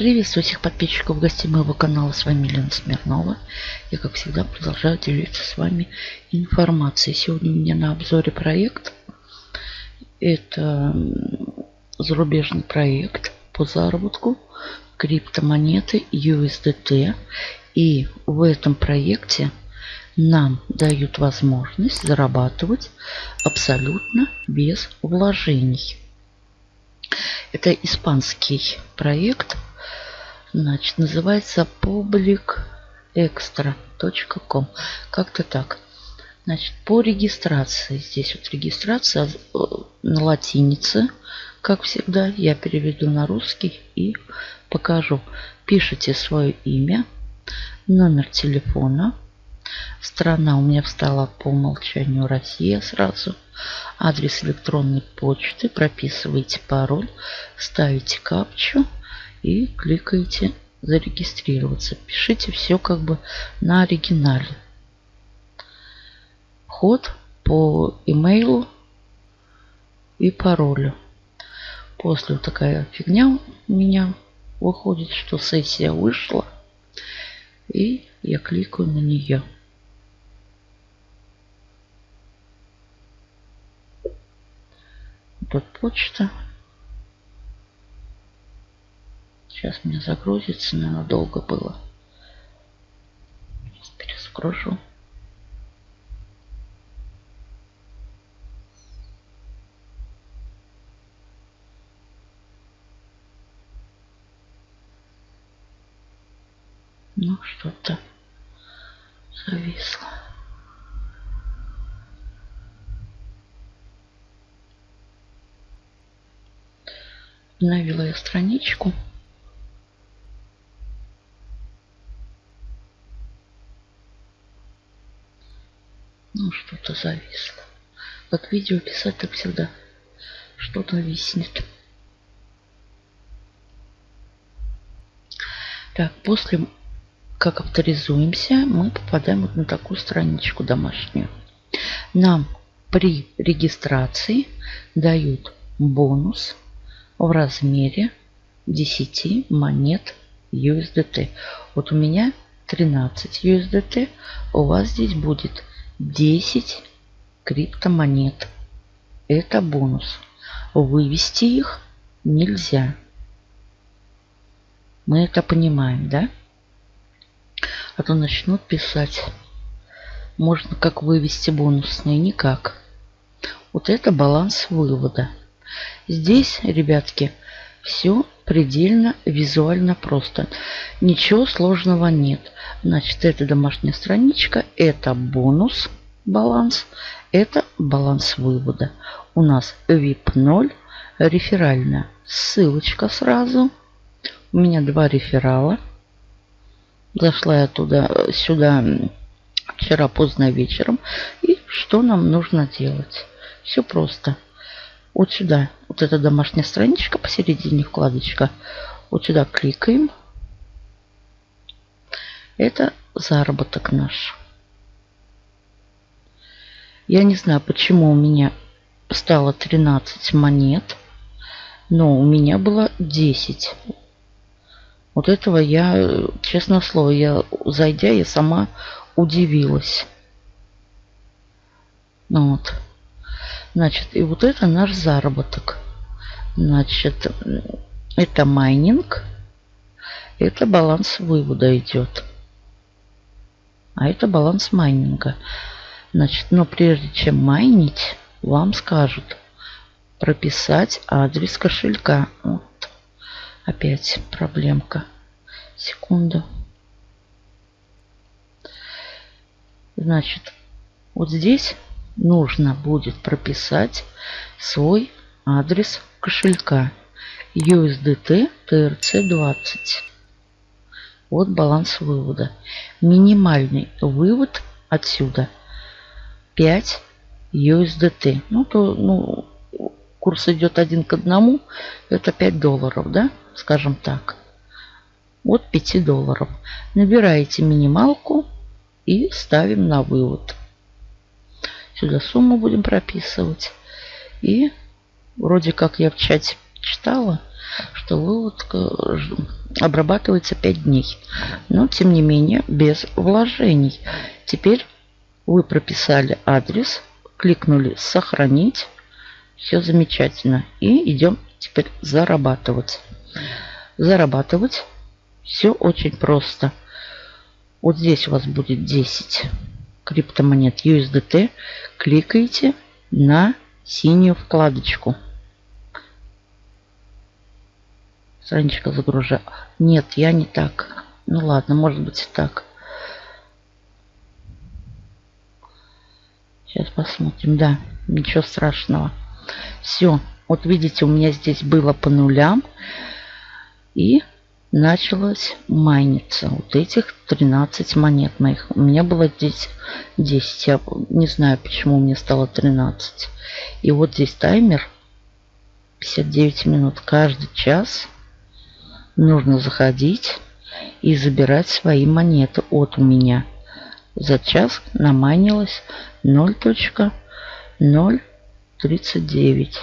Приветствую всех подписчиков гостей моего канала. С вами Елена Смирнова. Я, как всегда, продолжаю делиться с вами информацией. Сегодня у меня на обзоре проект. Это зарубежный проект по заработку криптомонеты USDT. И в этом проекте нам дают возможность зарабатывать абсолютно без вложений. Это испанский проект. Значит, называется publicextra.com. Как-то так. Значит, по регистрации. Здесь вот регистрация э, на латинице. Как всегда, я переведу на русский и покажу. Пишите свое имя, номер телефона. Страна у меня встала по умолчанию Россия сразу адрес электронной почты, прописываете пароль, ставите капчу и кликаете зарегистрироваться. Пишите все как бы на оригинале. Вход по имейлу и паролю. После вот такая фигня у меня выходит, что сессия вышла. И я кликаю на нее. тут почта. Сейчас мне загрузится, наверное, долго было. Перезагружу. Ну, что-то зависло. Обновила я страничку. Ну, что-то зависло. Как видео писать, так всегда что-то виснет. Так, после как авторизуемся, мы попадаем вот на такую страничку домашнюю. Нам при регистрации дают бонус в размере 10 монет USDT. Вот у меня 13 USDT, у вас здесь будет 10 криптомонет. Это бонус. Вывести их нельзя. Мы это понимаем, да? А то начнут писать. Можно как вывести бонусные? Никак. Вот это баланс вывода. Здесь, ребятки, все предельно визуально просто. Ничего сложного нет. Значит, это домашняя страничка, это бонус, баланс, это баланс вывода. У нас VIP 0, реферальная ссылочка сразу. У меня два реферала. Зашла я туда, сюда вчера поздно вечером. И что нам нужно делать? Все просто вот сюда, вот эта домашняя страничка, посередине вкладочка, вот сюда кликаем. Это заработок наш. Я не знаю, почему у меня стало 13 монет, но у меня было 10. Вот этого я, честно слово, я, зайдя, я сама удивилась. Ну вот. Значит, и вот это наш заработок. Значит, это майнинг. Это баланс вывода идет. А это баланс майнинга. Значит, но прежде чем майнить, вам скажут прописать адрес кошелька. Вот. Опять проблемка. Секунду. Значит, вот здесь нужно будет прописать свой адрес кошелька USDT TRC20. Вот баланс вывода. Минимальный вывод отсюда 5 USDT. Ну, то, ну, курс идет один к одному. Это 5 долларов, да? Скажем так. Вот 5 долларов. Набираете минималку и ставим на вывод. Сюда сумму будем прописывать. И вроде как я в чате читала, что выводка обрабатывается 5 дней. Но, тем не менее, без вложений. Теперь вы прописали адрес, кликнули «Сохранить». Все замечательно. И идем теперь зарабатывать. Зарабатывать. Все очень просто. Вот здесь у вас будет 10 криптомонет USDT. Кликаете на синюю вкладочку. Страничка загружаю. Нет, я не так. Ну ладно, может быть и так. Сейчас посмотрим. Да, ничего страшного. Все. Вот видите, у меня здесь было по нулям. И началось майниться. Вот этих 13 монет моих. У меня было здесь 10. Я не знаю, почему мне стало 13. И вот здесь таймер 59 минут. Каждый час нужно заходить и забирать свои монеты от меня. За час наманилось 0.039.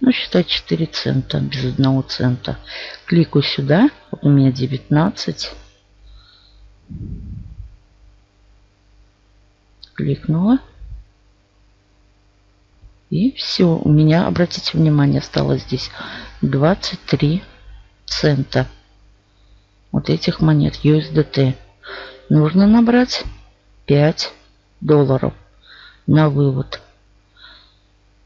Ну, считай 4 цента без одного цента. Кликаю сюда. Вот у меня 19. Кликнула. И все. У меня, обратите внимание, осталось здесь 23 цента. Вот этих монет USDT. Нужно набрать 5 долларов на вывод.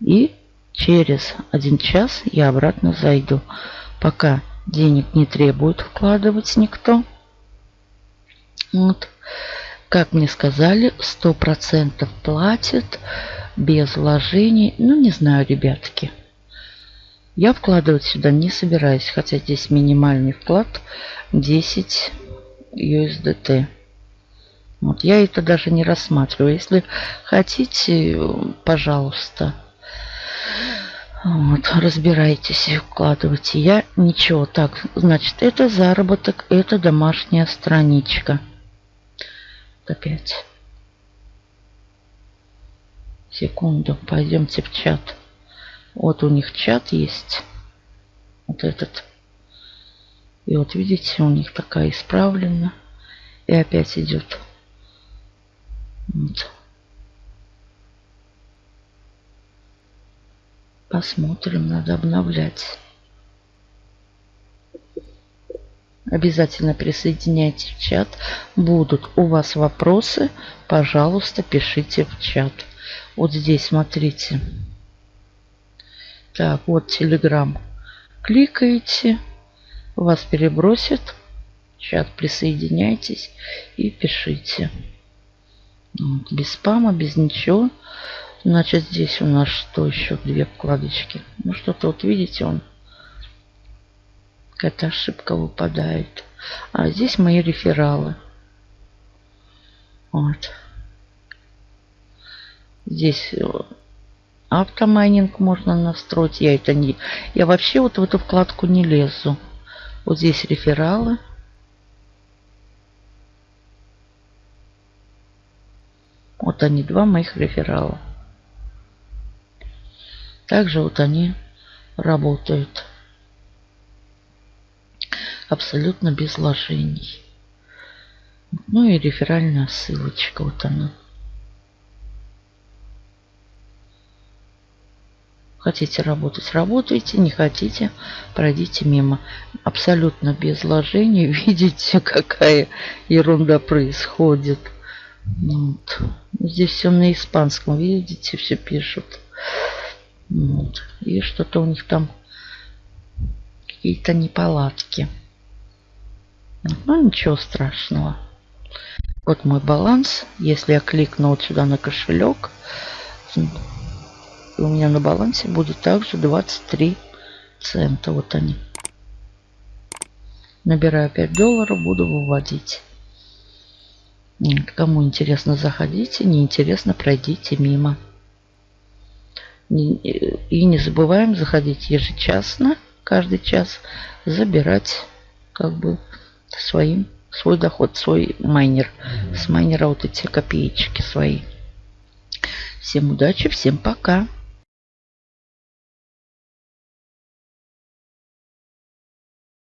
И через один час я обратно зайду. Пока денег не требует вкладывать никто. Вот. Как мне сказали, 100% платит без вложений. Ну, не знаю, ребятки. Я вкладывать сюда не собираюсь, хотя здесь минимальный вклад 10 USDT. Вот я это даже не рассматриваю. Если хотите, пожалуйста, вот, разбирайтесь и вкладывайте. Я ничего. Так, значит, это заработок, это домашняя страничка. Опять. Секунду, пойдемте в чат. Вот у них чат есть. Вот этот. И вот видите, у них такая исправлена. И опять идет. Вот. Посмотрим, надо обновлять. Обязательно присоединяйтесь в чат. Будут у вас вопросы, пожалуйста, пишите в чат. Вот здесь, смотрите. Так, вот Telegram. Кликаете, вас перебросит. Чат присоединяйтесь и пишите. Вот, без спама, без ничего. Значит, здесь у нас что еще? Две вкладочки. Ну, что-то вот видите, он какая-то ошибка выпадает. А здесь мои рефералы. Вот. Здесь э, автомайнинг можно настроить. Я это не... Я вообще вот в эту вкладку не лезу. Вот здесь рефералы. Вот они, два моих реферала. Также вот они работают абсолютно без вложений. Ну и реферальная ссылочка, вот она. Хотите работать, работайте, не хотите, пройдите мимо. Абсолютно без вложений. Видите, какая ерунда происходит. Вот. Здесь все на испанском, видите, все пишут. Вот. И что-то у них там какие-то неполадки. Ну, ничего страшного. Вот мой баланс. Если я кликну вот сюда на кошелек, у меня на балансе будет также 23 цента. Вот они. Набираю 5 долларов, буду выводить. Кому интересно, заходите. Неинтересно, пройдите мимо. И не забываем заходить ежечасно, каждый час, забирать как бы своим, свой доход, свой майнер. С майнера вот эти копеечки свои. Всем удачи, всем пока.